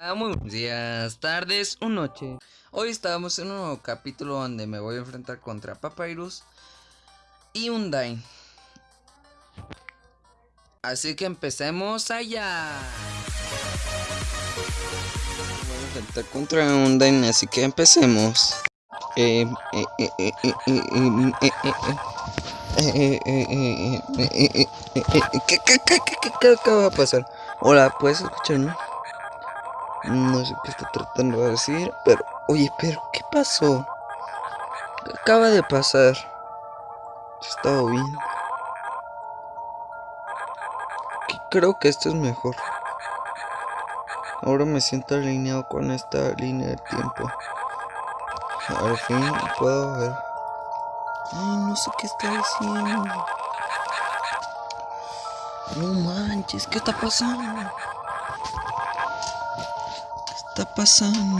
Muy buenos días, tardes o noche. Hoy estamos en un nuevo capítulo donde me voy a enfrentar contra Papyrus y Undyne. Así que empecemos allá. Voy a enfrentar contra Undyne, así que empecemos. Qué va a pasar? Hola, ¿puedes escucharme? No sé qué está tratando de decir, pero... Oye, pero ¿qué pasó? ¿Qué acaba de pasar? Yo estaba bien. Creo que esto es mejor. Ahora me siento alineado con esta línea de tiempo. Al fin puedo ver. Ay, no sé qué está diciendo. No manches, ¿qué está pasando? ¿Qué está pasando?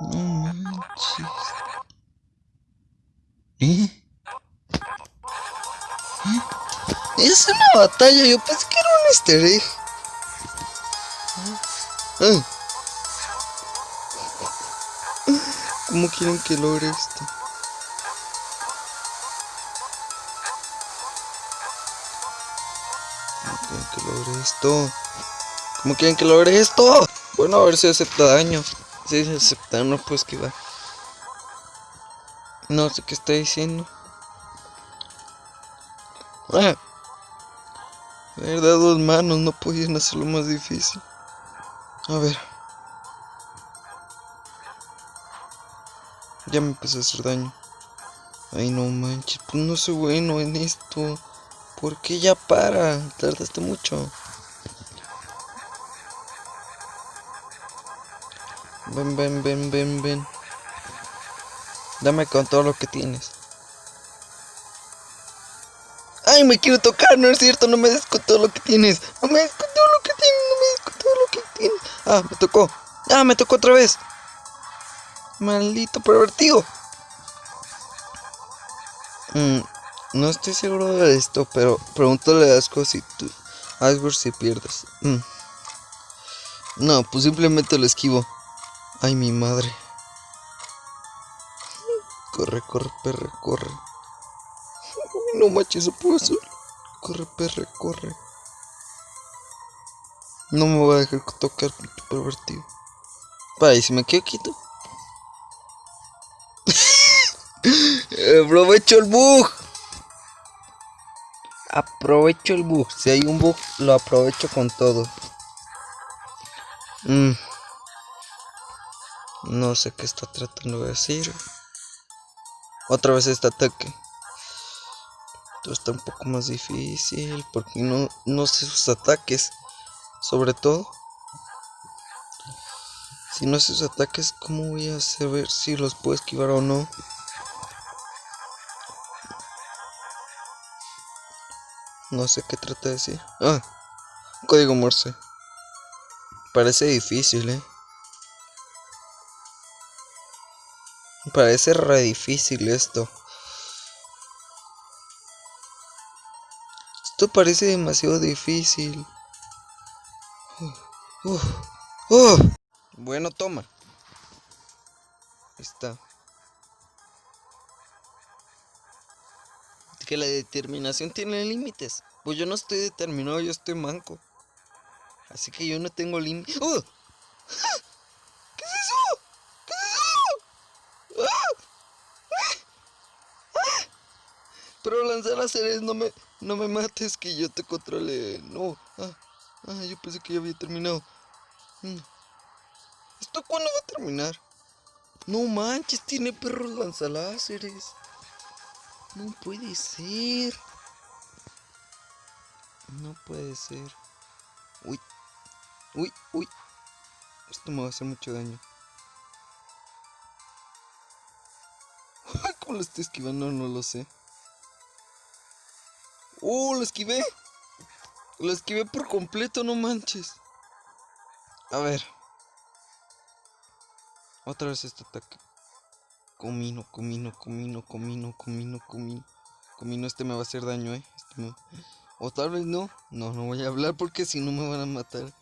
No manches. ¿Eh? ¿Eh? Es una batalla, yo pensé que era un easter egg. Ah. ¿Cómo quieren que logre esto? ¿Cómo quieren que logre esto? ¿Cómo quieren que logre esto? Bueno, a ver si acepta daño. Si acepta, no puedo esquivar. No sé qué está diciendo. Ah. Verdad, dos manos, no podían hacerlo más difícil. A ver. Ya me empezó a hacer daño. Ay, no manches, pues no soy bueno en esto. ¿Por qué ya para? Tardaste mucho. Ven, ven, ven, ven, ven. Dame con todo lo que tienes. Ay, me quiero tocar, no es cierto, no me des todo lo que tienes. No me des todo lo que tienes, no me des todo lo que tienes. Ah, me tocó. Ah, me tocó otra vez. Maldito pervertido. Mm, no estoy seguro de esto, pero pregúntale a Asgore si tú. Asgore si pierdes. Mm. No, pues simplemente lo esquivo. Ay, mi madre. Corre, corre, perre, corre. No manches, eso puedo hacer. Corre, perre, corre. No me voy a dejar tocar, pinche pervertido. Para, y si me quedo quieto. Aprovecho el bug. Aprovecho el bug. Si hay un bug, lo aprovecho con todo. Mm. No sé qué está tratando de decir. Otra vez este ataque. Esto está un poco más difícil porque no, no sé sus ataques. Sobre todo. Si no sé sus ataques, ¿cómo voy a saber si los puedo esquivar o no? No sé qué trata de decir. Ah, código Morse. Parece difícil, eh. Parece re difícil esto. Esto parece demasiado difícil. Uf, uf. Bueno, toma. Ahí está. Que la determinación tiene límites. Pues yo no estoy determinado, yo estoy manco. Así que yo no tengo límites. ¡Oh! ¿Qué es eso? ¿Qué es eso? ¡Ah! Pero lanzar láseres, no me, no me mates, que yo te controle. No. Ah, ah, yo pensé que ya había terminado. Mm. ¿Esto cuándo va a terminar? No manches, tiene perros lanzaláseres. No puede ser. No puede ser. Uy. Uy, uy. Esto me va a hacer mucho daño. ¿Cómo lo estoy esquivando? No lo sé. ¡Oh, lo esquivé! Lo esquivé por completo, no manches. A ver. Otra vez este ataque. Comino, comino, comino, comino, comino, comino. Comino, este me va a hacer daño, eh. Este me... O tal vez no. No, no voy a hablar porque si no me van a matar.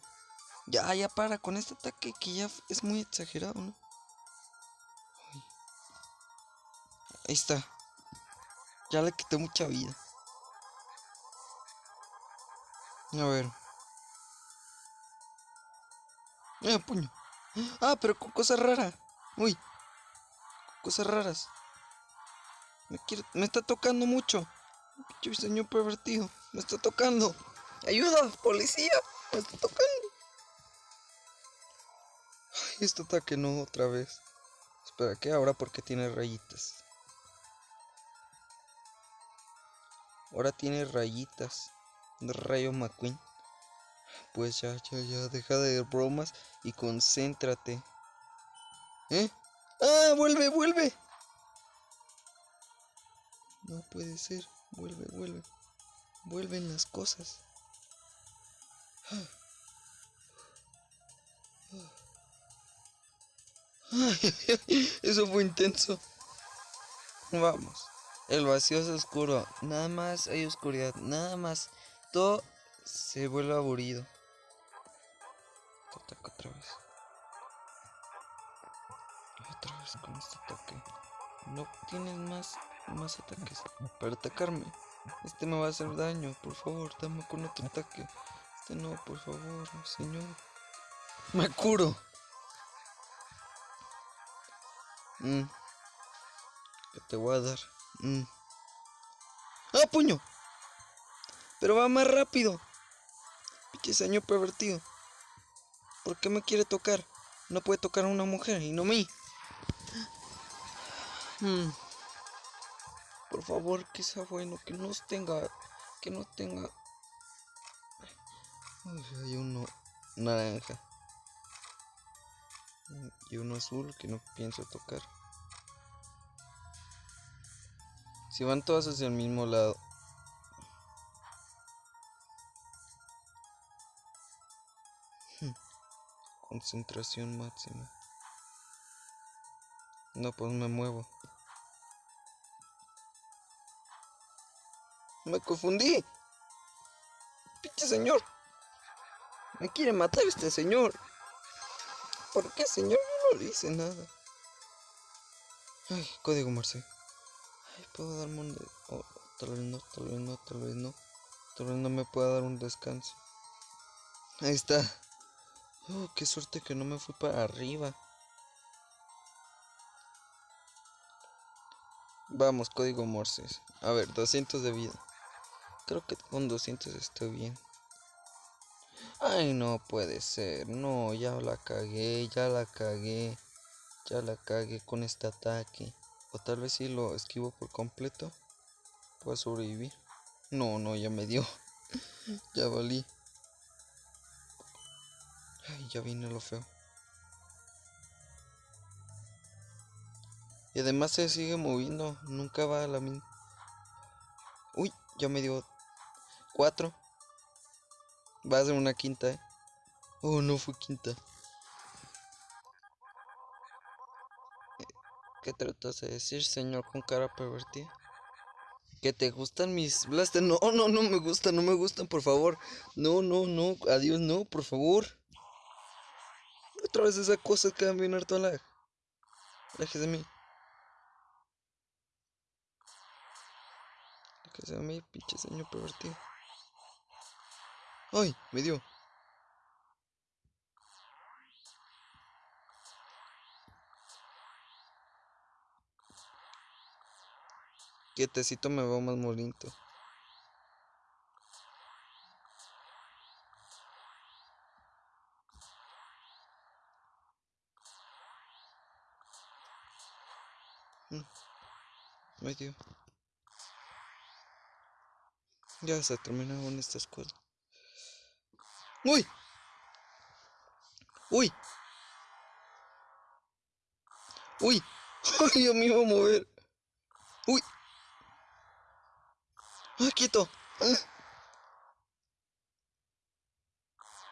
Ya, ya para con este ataque que ya es muy exagerado, ¿no? Ahí está. Ya le quité mucha vida. A ver. Ah, puño. Ah, pero con cosas raras. Uy. Cosas raras. Me está tocando mucho. Pinche señor pervertido. Me está tocando. ¡Ayuda! ¡Policía! Me está tocando. Ay, este ataque no otra vez. Espera, ¿qué? Ahora porque tiene rayitas. Ahora tiene rayitas. Rayo McQueen. Pues ya, ya, ya, deja de bromas y concéntrate. ¿Eh? ¡Ah! ¡Vuelve, vuelve! No puede ser. Vuelve, vuelve. Vuelven las cosas. Eso fue intenso. Vamos. El vacío es oscuro. Nada más hay oscuridad. Nada más. Se vuelve aburrido. Te ataco otra vez. Otra vez con este ataque. No tienes más, más ataques para atacarme. Este me va a hacer daño. Por favor, dame con otro ataque. Este no, por favor, señor. Me curo. Mm. ¿Qué te voy a dar? Mm. ¡Ah, puño! Pero va más rápido. Pinche señor pervertido. ¿Por qué me quiere tocar? No puede tocar a una mujer y no a mí. Mm. Por favor, que sea bueno, que no tenga. Que no tenga. hay uno naranja. Y uno azul que no pienso tocar. Si van todas hacia el mismo lado. Concentración máxima. No, pues me muevo. Me confundí. Pinche señor. Me quiere matar este señor. ¿Por qué, señor? No le hice nada. Ay, código Morse. Ay, puedo darme un... Oh, tal vez no, tal vez no, tal vez no. Tal vez no me pueda dar un descanso. Ahí está. Oh, qué suerte que no me fui para arriba. Vamos, código Morse. A ver, 200 de vida. Creo que con 200 estoy bien. Ay, no puede ser. No, ya la cagué, ya la cagué. Ya la cagué con este ataque. O tal vez si lo esquivo por completo. Puedo sobrevivir. No, no, ya me dio. ya valí. Ay, ya viene lo feo. Y además se sigue moviendo. Nunca va a la misma. Uy, ya me dio cuatro. Va a ser una quinta, ¿eh? Oh, no fue quinta. ¿Qué tratas de decir, señor con cara pervertida? ¿Que te gustan mis blasters? No, no, no me gustan, no me gustan, por favor. No, no, no, adiós, no, por favor. Otra vez esas cosas que van bien harto lag. Déjese de mí. Déjese de mí, pinche señor pervertido. ¡Ay! Me dio. Quietecito me veo más molinto. Mm. Me dio. Ya se terminó en esta escuela. ¡Uy! ¡Uy! ¡Uy! ¡Ay, yo me iba a mover! ¡Uy! ¡Ay, quieto! ¡Ah!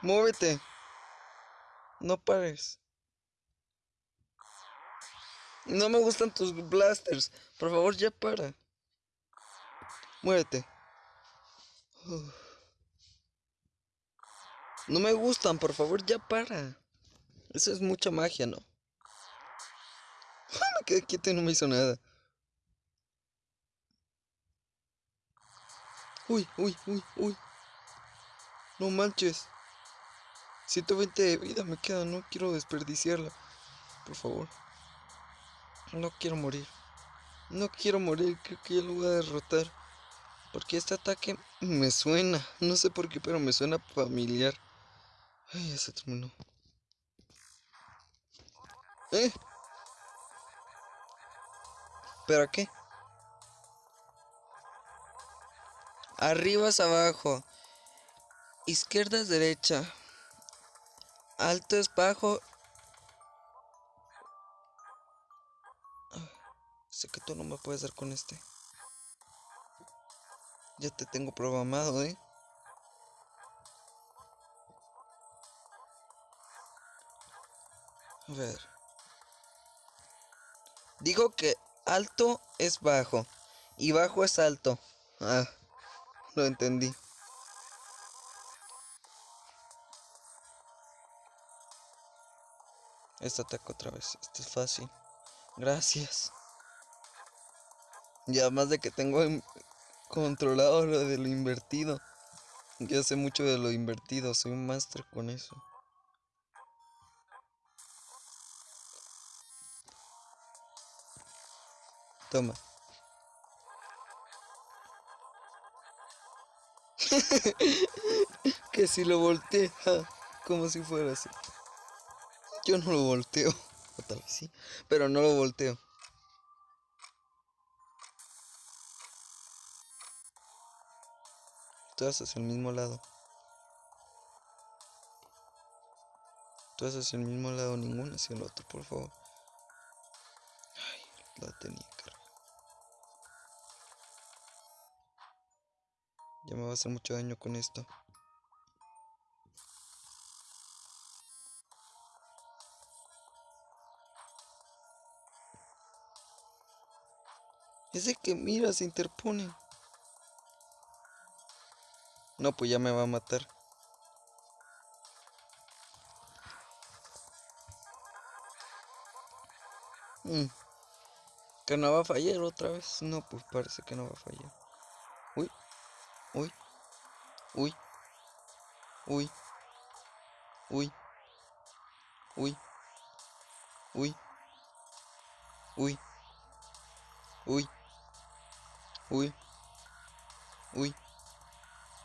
¡Muévete! No pares. No me gustan tus blasters. Por favor, ya para. Muévete. Uf. No me gustan, por favor, ya para. Eso es mucha magia, ¿no? me quedé quieto y no me hizo nada. Uy, uy, uy, uy. No manches. 120 de vida me queda, no quiero desperdiciarla. Por favor. No quiero morir. No quiero morir, creo que ya lo voy a derrotar. Porque este ataque me suena. No sé por qué, pero me suena familiar. Ay, ya se terminó. ¿Eh? ¿Pero qué? Arriba es abajo. Izquierda es derecha. Alto es bajo. Que tú no me puedes dar con este. Ya te tengo programado, ¿eh? A ver. Digo que alto es bajo y bajo es alto. Ah, lo entendí. Este ataque otra vez. Este es fácil. Gracias. Y además de que tengo controlado lo de lo invertido. Ya sé mucho de lo invertido. Soy un máster con eso. Toma. que si lo volteé, como si fuera así. Yo no lo volteo. O tal vez sí, pero no lo volteo. Tú haces el mismo lado. Tú haces el mismo lado, ninguno hacia el otro, por favor. Ay, la tenía Ya me va a hacer mucho daño con esto. Ese que mira se interpone. No, pues ya me va a matar. Mm. Que no va a fallar otra vez. No, pues parece que no va a fallar. Uy. Uy. Uy. Uy. Uy. Uy. Uy. Uy. Uy. Uy. Uy.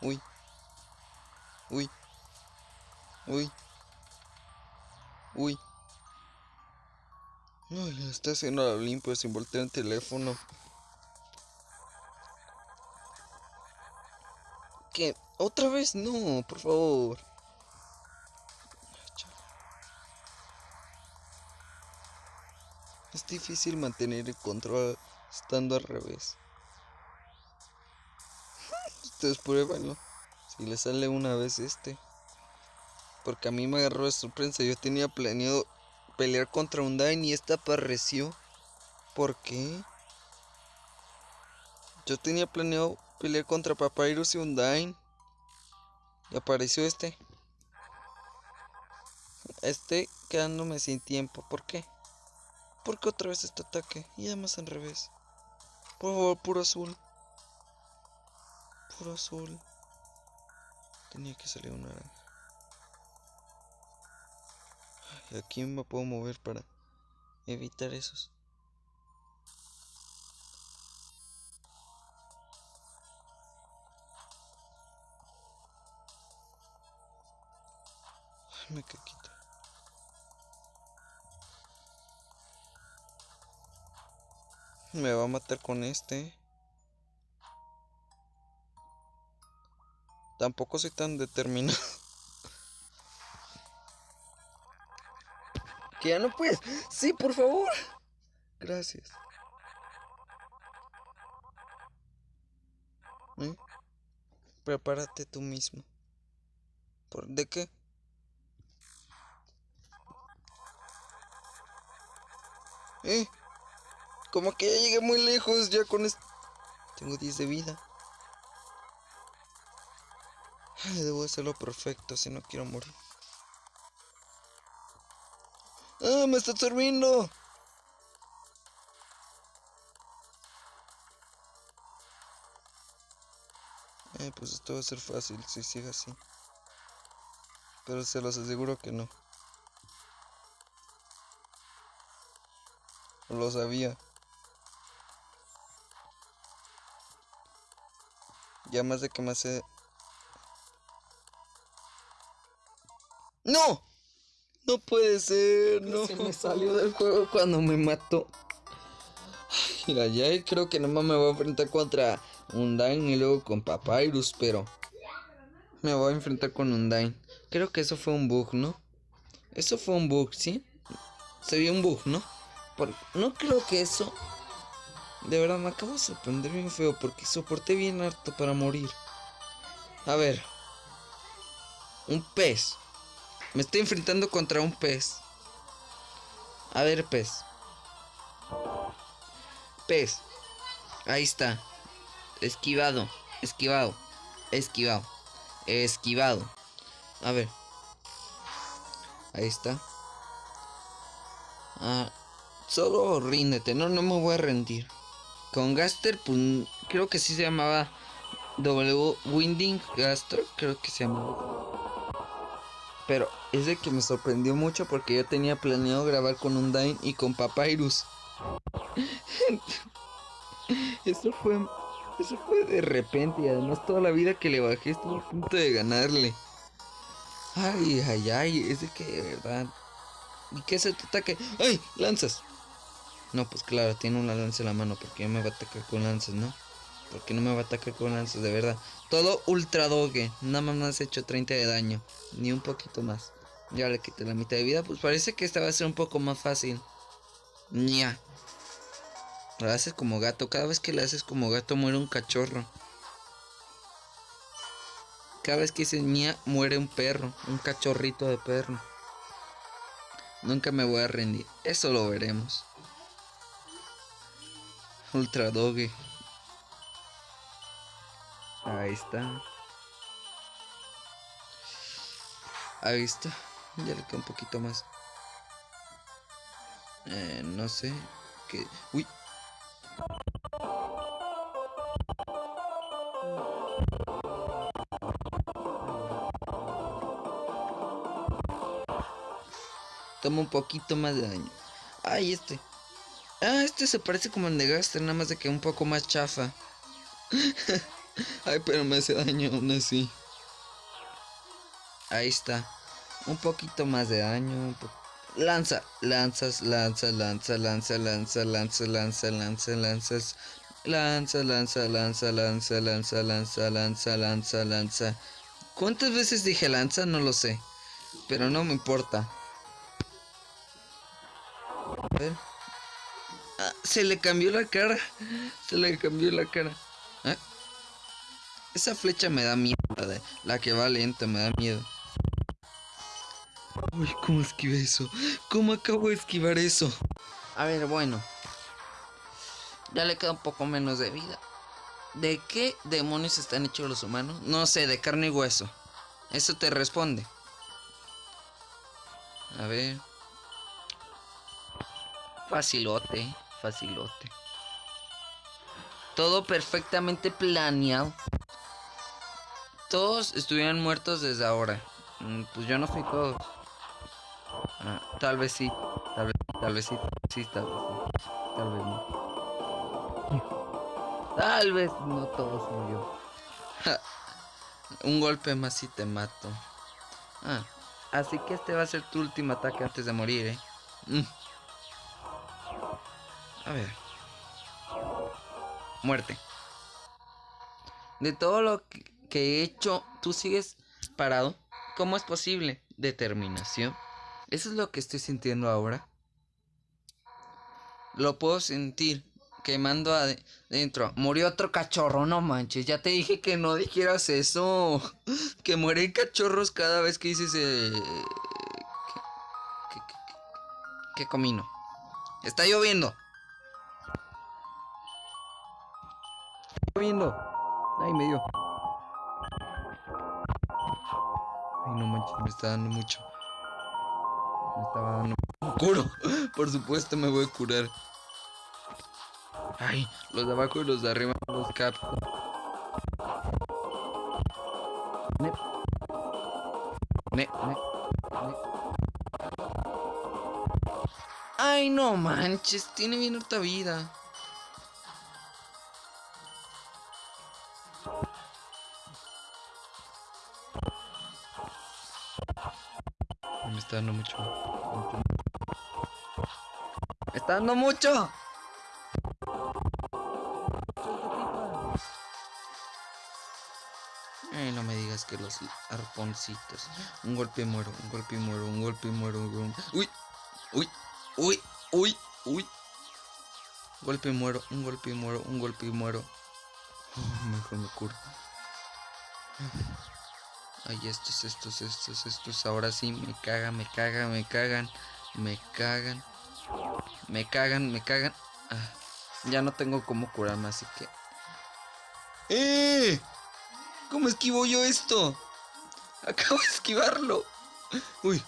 Uy. Uy. Uy. Uy. Uy, está haciendo la limpio sin voltear el teléfono. ¿Qué? ¿Otra vez? No, por favor. Es difícil mantener el control estando al revés. Ustedes pruébenlo. Si le sale una vez este. Porque a mí me agarró de sorpresa. Yo tenía planeado pelear contra un Dain y esta apareció. ¿Por qué? Yo tenía planeado pelear contra Papyrus y Undyne. Y apareció este. Este quedándome sin tiempo. ¿Por qué? Porque otra vez este ataque. Y además en revés. Por favor, puro azul. Puro azul. Tenía que salir una naranja. Y aquí me puedo mover para evitar esos. me caquita. Me va a matar con este. Tampoco soy tan determinado. que ya no puedes. Sí, por favor. Gracias. ¿Eh? Prepárate tú mismo. ¿Por de qué? Eh, como que ya llegué muy lejos ya con esto. Tengo 10 de vida. Ay, debo hacerlo perfecto si no quiero morir. ¡Ah, me está absorbiendo! Eh, pues esto va a ser fácil si sigue así. Pero se los aseguro que no. Lo sabía. Ya más de que me hace... ¡No! No puede ser, no. Se me salió del juego cuando me mató. Mira, ya creo que nomás me voy a enfrentar contra Undyne y luego con Papyrus, pero... Me voy a enfrentar con Undyne. Creo que eso fue un bug, ¿no? Eso fue un bug, ¿sí? Sería un bug, ¿no? no creo que eso... De verdad, me acabo de sorprender bien feo porque soporté bien harto para morir. A ver. Un pez. Me estoy enfrentando contra un pez. A ver, pez. Pez. Ahí está. Esquivado. Esquivado. Esquivado. Esquivado. A ver. Ahí está. Ah, solo ríndete. No, no me voy a rendir. Con Gaster, pues creo que sí se llamaba W Winding Gaster. Creo que se llamaba. Pero es de que me sorprendió mucho porque yo tenía planeado grabar con Undyne y con Papyrus. eso fue. Eso fue de repente y además toda la vida que le bajé estuvo a punto de ganarle. Ay, ay, ay, es de que de verdad. ¿Y qué se te ataque? ¡Ay! ¡Lanzas! No, pues claro, tiene una lanza en la mano porque no me va a atacar con lanzas, ¿no? Porque no me va a atacar con lanzas, de verdad. Todo ultra doge. Nada más me has hecho 30 de daño. Ni un poquito más. Ya le quité la mitad de vida. Pues parece que esta va a ser un poco más fácil. Ya. Lo haces como gato. Cada vez que le haces como gato muere un cachorro. Cada vez que dice ña muere un perro. Un cachorrito de perro. Nunca me voy a rendir. Eso lo veremos. Ultra Doge. Ahí está. Ahí está. Ya le queda un poquito más. Eh, no sé. Que. Uy. Toma un poquito más de daño. Ay, este. Ah, este se parece como el de Gaster, nada más de que un poco más chafa. Ay, pero me hace daño aún así. Ahí está. Un poquito más de daño. Lanza, lanzas, lanza, lanza, lanza, lanza, lanza, lanza, lanza, lanzas. Lanza, lanza, lanza, lanza, lanza, lanza, lanza, lanza, lanza. ¿Cuántas veces dije lanza? No lo sé. Pero no me importa. A ver. Ah, se le cambió la cara. Se le cambió la cara. Esa flecha me da miedo. La que va lenta me da miedo. Uy, ¿cómo esquivé eso? ¿Cómo acabo de esquivar eso? A ver, bueno. Ya le queda un poco menos de vida. ¿De qué demonios están hechos los humanos? No sé, de carne y hueso. Eso te responde. A ver. Facilote facilote. Todo perfectamente planeado. Todos estuvieran muertos desde ahora. Mm, pues yo no fui todos. Ah, tal vez sí. Tal vez, tal vez sí. Sí, tal vez sí. Tal vez no. Tal vez no todos murió. Un golpe más y te mato. Ah, así que este va a ser tu último ataque antes de morir, eh. Mm. A ver. Muerte. De todo lo que he hecho, tú sigues parado. ¿Cómo es posible? Determinación. Eso es lo que estoy sintiendo ahora. Lo puedo sentir quemando adentro. Murió otro cachorro, no manches. Ya te dije que no dijeras eso. Que mueren cachorros cada vez que dices... Eh, que comino. Está lloviendo. viendo. Ay, me dio. Ay, no manches, me está dando mucho. Me estaba dando. ¡Curo! Por supuesto me voy a curar. Ay, los de abajo y los de arriba los capto. Ne. Ne, ne, ne. Ay, no manches, tiene bien otra vida. Está dando mucho. mucho. Me está dando mucho. No me digas que los arponcitos. Un golpe y muero, un golpe y muero, un golpe y muero. Un... Uy, uy, uy, uy, uy. Golpe y muero, un golpe y muero, un golpe y muero. Oh, mejor me curo. Ay, estos, estos, estos, estos. Ahora sí, me cagan, me cagan, me cagan. Me cagan. Me cagan, me cagan. Ah, ya no tengo cómo curarme, así que... ¡Eh! ¿Cómo esquivo yo esto? Acabo de esquivarlo. Uy.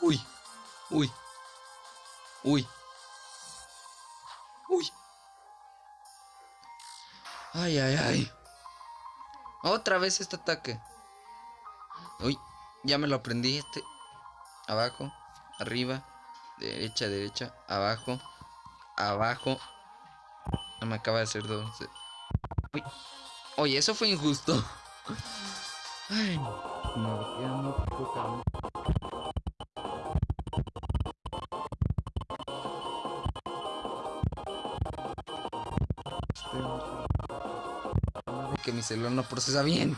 Uy. Uy. Uy. Uy. Ay, ay, ay. Otra vez este ataque. Uy. Ya me lo aprendí. Este. Abajo. Arriba. Derecha, derecha. Abajo. Abajo. No me acaba de hacer dos. Uy. Oye, eso fue injusto. Ay, no, queda muy poca. Que mi celular no procesa bien.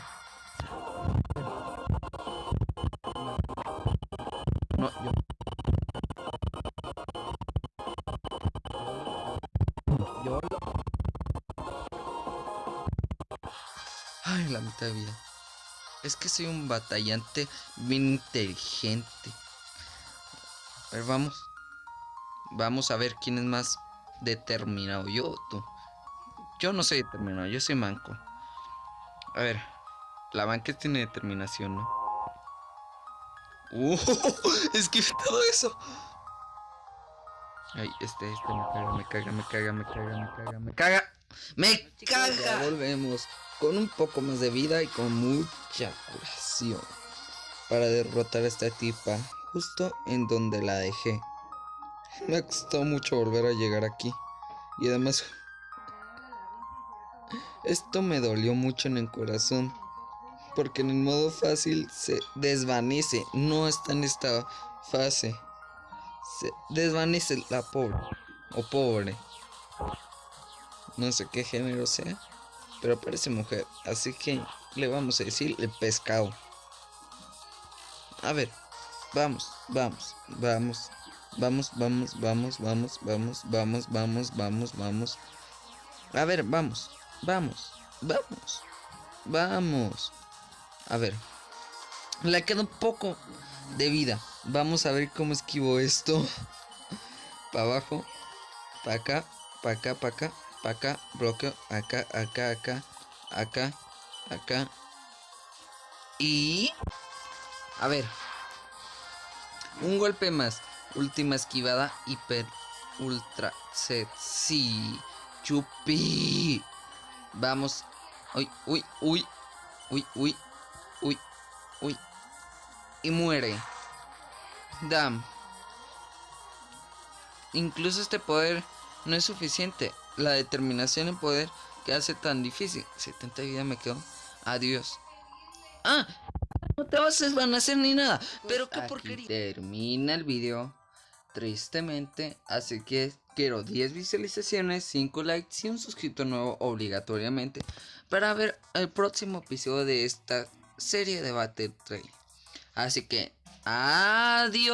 Vida. Es que soy un batallante bien inteligente. A ver, vamos. Vamos a ver quién es más determinado. Yo o tú. Yo no soy determinado, yo soy manco. A ver. La banca tiene determinación, ¿no? ¡Uh! Es que todo eso. Ay, este, este me caga, me caga, me caga, me caga, me caga, me caga. ¡Me caga! Volvemos con un poco más de vida y con mucha curación para derrotar a esta tipa justo en donde la dejé. Me costado mucho volver a llegar aquí y además esto me dolió mucho en el corazón porque en el modo fácil se desvanece, no está en esta fase. Se desvanece la pobre o pobre. No sé qué género sea pero parece mujer, así que le vamos a decir el pescado. A ver, vamos, vamos, vamos, vamos, vamos, vamos, vamos, vamos, vamos, vamos, vamos, vamos. A ver, vamos, vamos, vamos, vamos. A ver, le queda un poco de vida. Vamos a ver cómo esquivo esto. Para abajo, para acá, para acá, para acá, acá, bloqueo, acá, acá, acá, acá, acá. Y... A ver. Un golpe más. Última esquivada. Hiper. Ultra. Set. Sí. Chupi. Vamos. Uy, uy, uy. Uy, uy. Uy. Uy. Y muere. Dam. Incluso este poder no es suficiente la determinación en poder que hace tan difícil. 70 vida me quedo. Adiós. Ah, no te vas a desvanecer ni nada. Pero qué porquería. Termina el video. Tristemente. Así que quiero 10 visualizaciones, 5 likes y un suscriptor nuevo obligatoriamente. Para ver el próximo episodio de esta serie de Battle Trail. Así que, adiós.